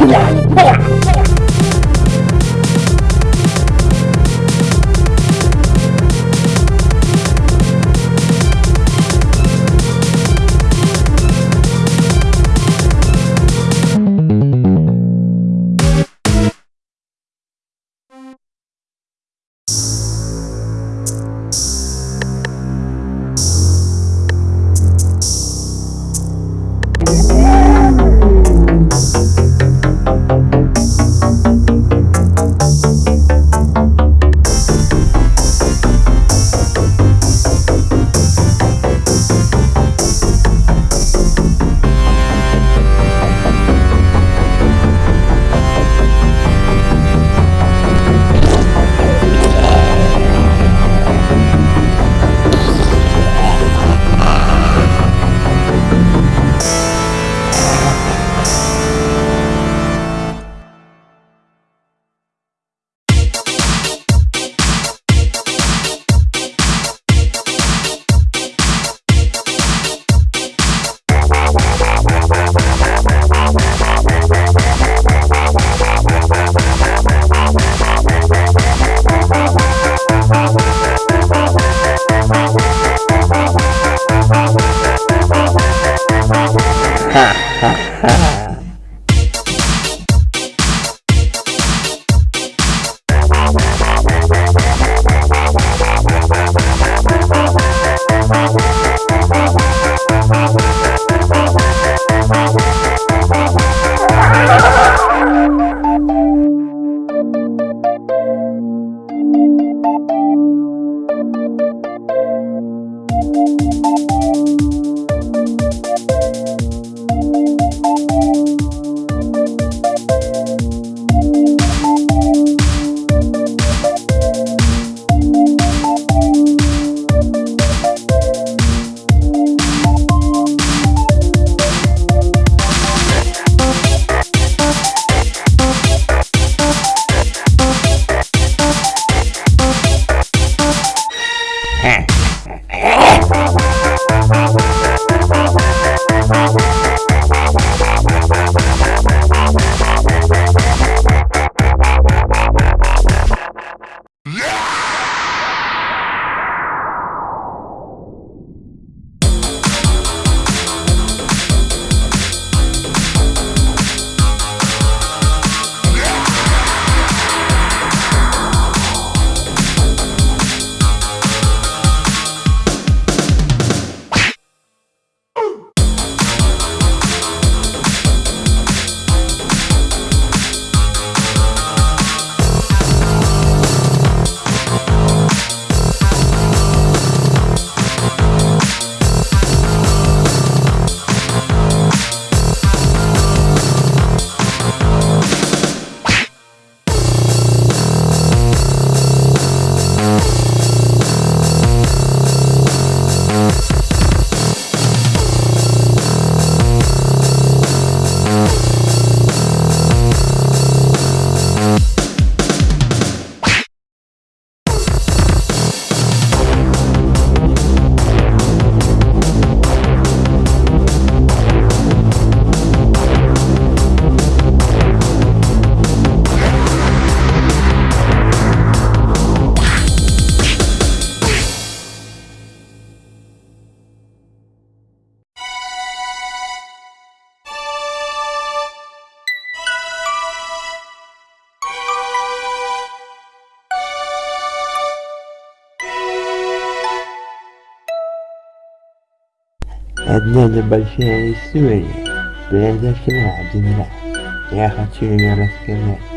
呀呀 Одна небольшая история произошла один раз. Я хочу ее рассказать.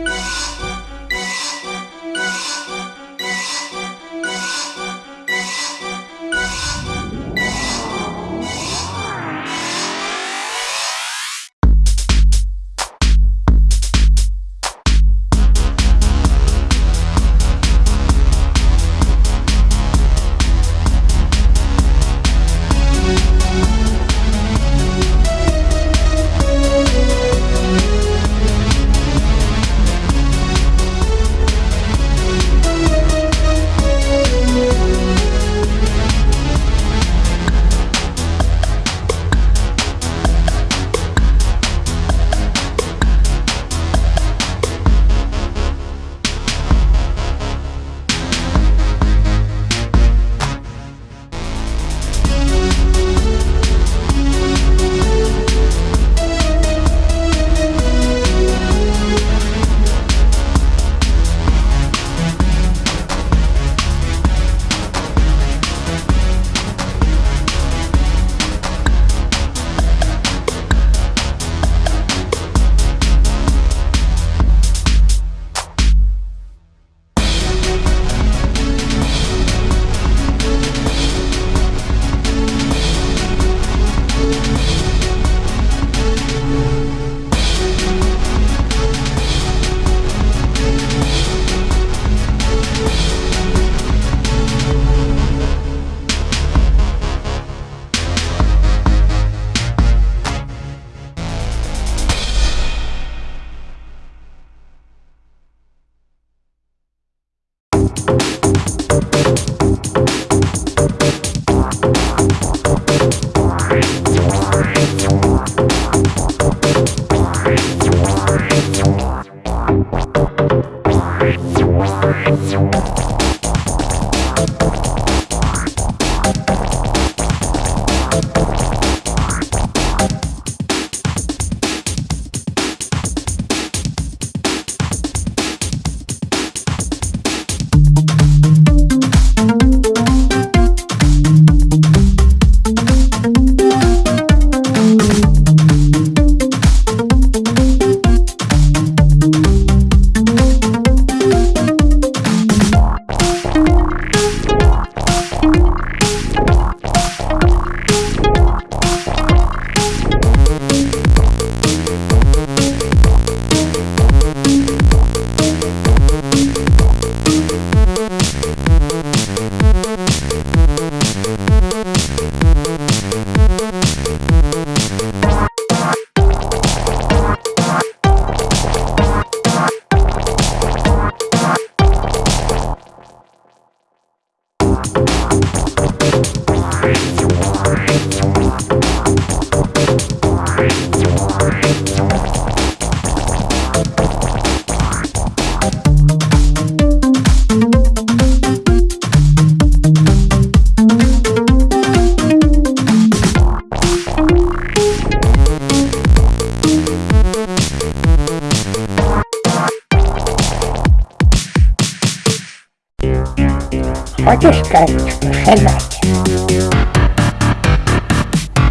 odzyskać posiadanie.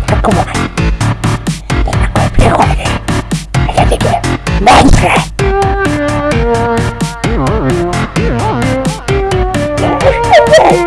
Zakupować. Taką przychodzę. A ja tylko męczę. Yeah.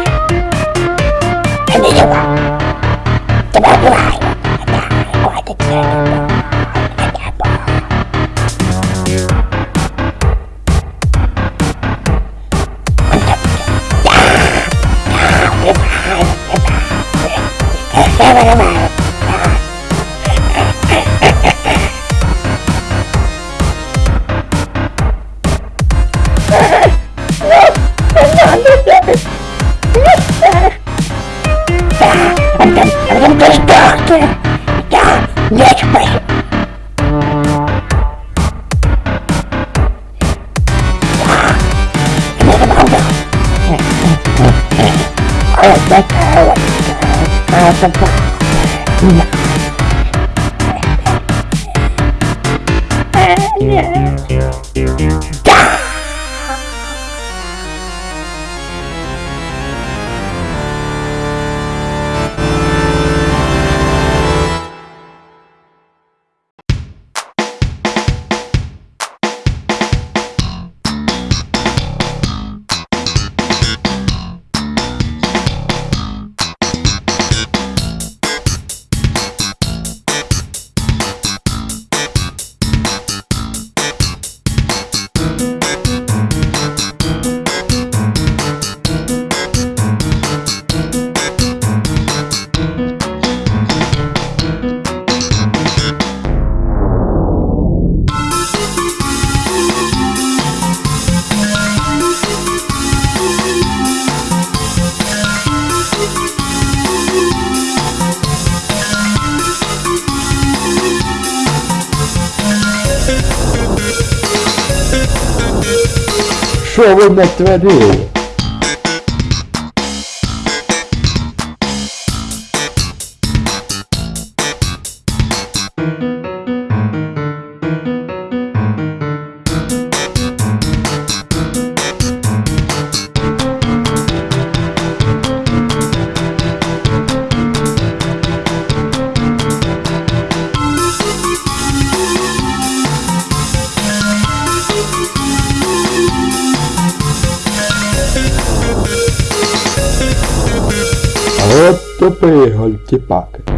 sure wouldn't make the. Super-Herói halt, que paga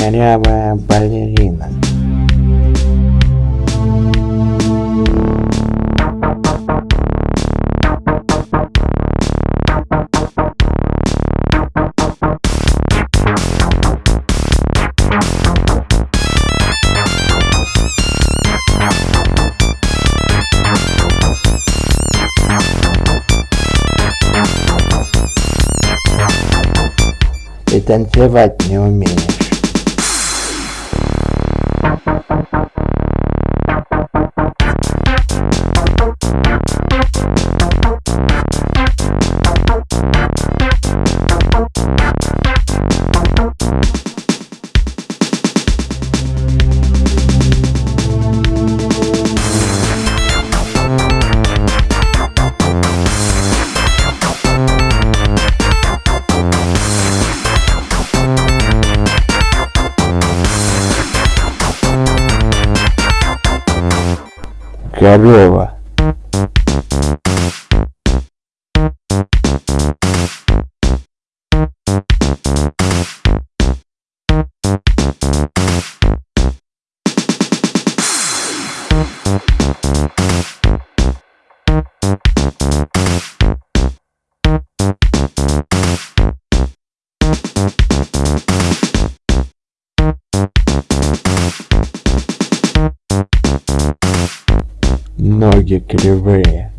корявая балерина. Ты танцевать не умеешь. Корова. executive